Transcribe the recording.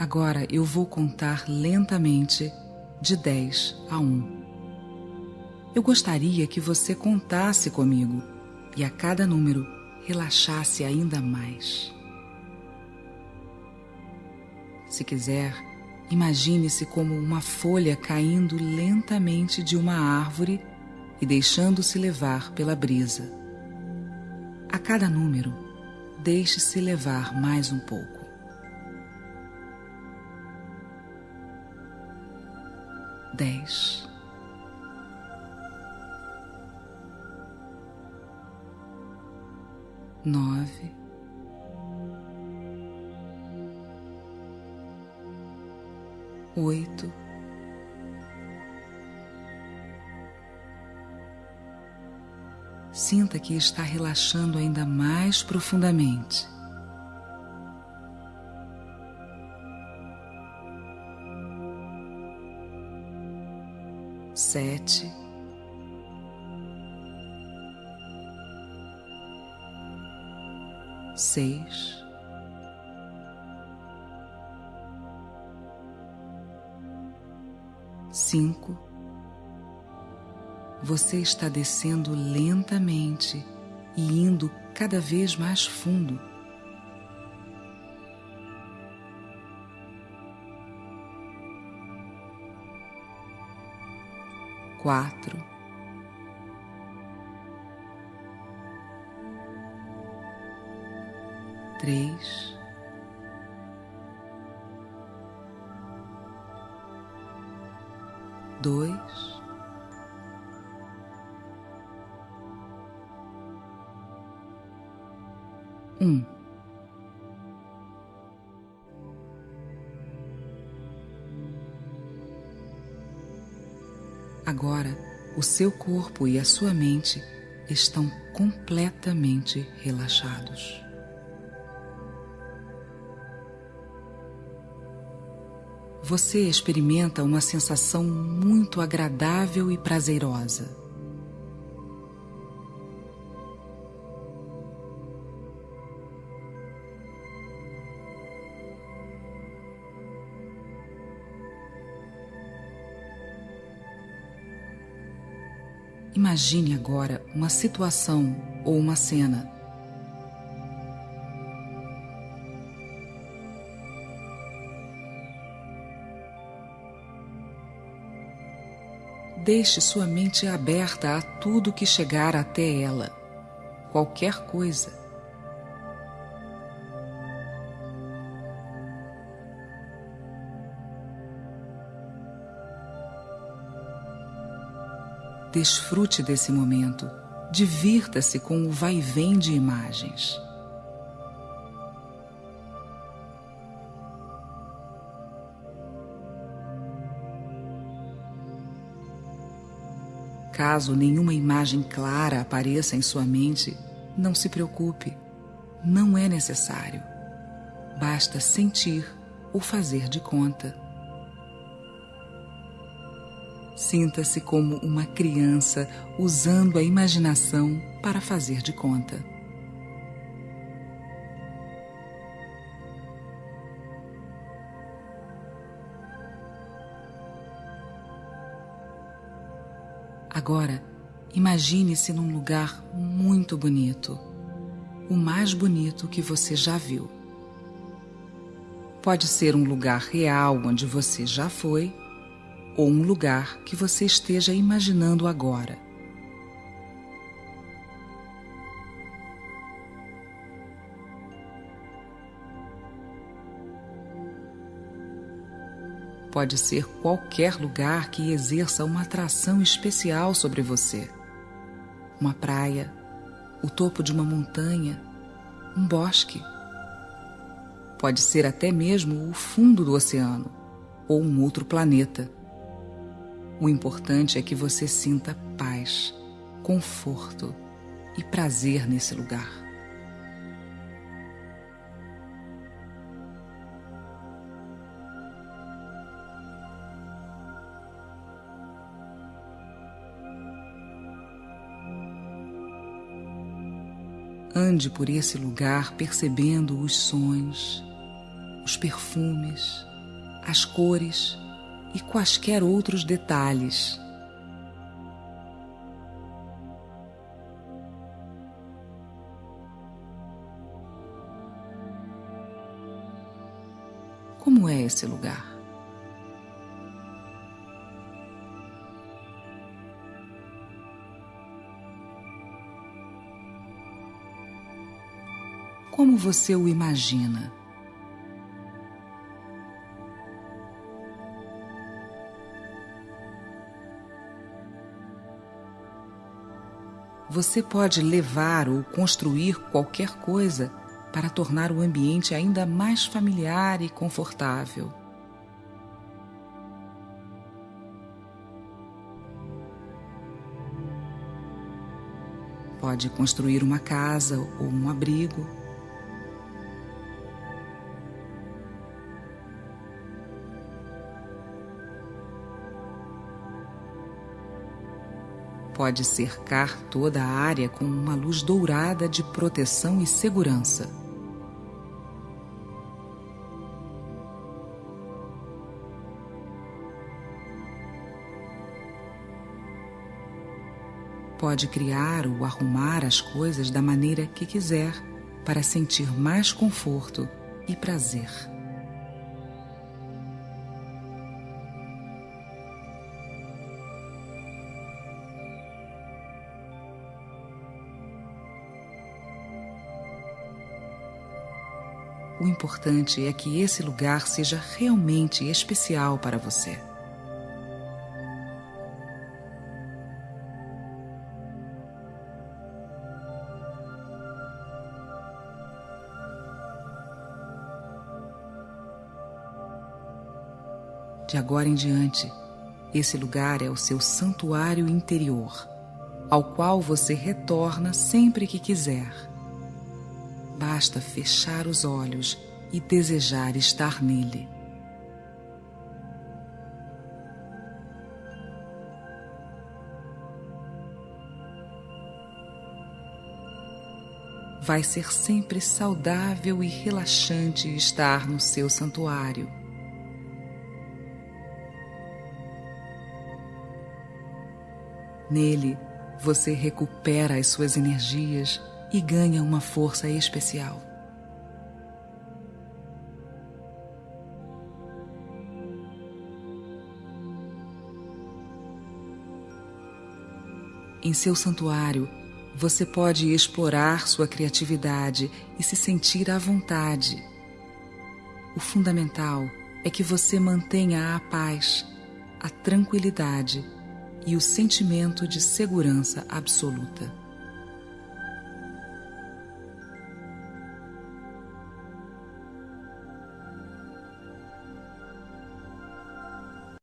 Agora eu vou contar lentamente de 10 a 1. Eu gostaria que você contasse comigo e a cada número relaxasse ainda mais. Se quiser, imagine-se como uma folha caindo lentamente de uma árvore e deixando-se levar pela brisa. A cada número, deixe-se levar mais um pouco. Dez. Nove. Oito. Sinta que está relaxando ainda mais profundamente. Sete. Seis. Cinco você está descendo lentamente e indo cada vez mais fundo. Quatro, três, dois. um. Agora, o seu corpo e a sua mente estão completamente relaxados. Você experimenta uma sensação muito agradável e prazerosa. Imagine agora uma situação ou uma cena. Deixe sua mente aberta a tudo que chegar até ela, qualquer coisa. Desfrute desse momento. Divirta-se com o vai-vem de imagens. Caso nenhuma imagem clara apareça em sua mente, não se preocupe. Não é necessário. Basta sentir ou fazer de conta. Sinta-se como uma criança usando a imaginação para fazer de conta. Agora, imagine-se num lugar muito bonito, o mais bonito que você já viu. Pode ser um lugar real onde você já foi ou um lugar que você esteja imaginando agora. Pode ser qualquer lugar que exerça uma atração especial sobre você. Uma praia, o topo de uma montanha, um bosque. Pode ser até mesmo o fundo do oceano ou um outro planeta. O importante é que você sinta paz, conforto e prazer nesse lugar. Ande por esse lugar percebendo os sons, os perfumes, as cores e quaisquer outros detalhes. Como é esse lugar? Como você o imagina? Você pode levar ou construir qualquer coisa para tornar o ambiente ainda mais familiar e confortável. Pode construir uma casa ou um abrigo. Pode cercar toda a área com uma luz dourada de proteção e segurança. Pode criar ou arrumar as coisas da maneira que quiser para sentir mais conforto e prazer. O importante é que esse lugar seja realmente especial para você. De agora em diante, esse lugar é o seu santuário interior, ao qual você retorna sempre que quiser basta fechar os olhos e desejar estar nele. Vai ser sempre saudável e relaxante estar no seu santuário. Nele, você recupera as suas energias e ganha uma força especial. Em seu santuário, você pode explorar sua criatividade e se sentir à vontade. O fundamental é que você mantenha a paz, a tranquilidade e o sentimento de segurança absoluta.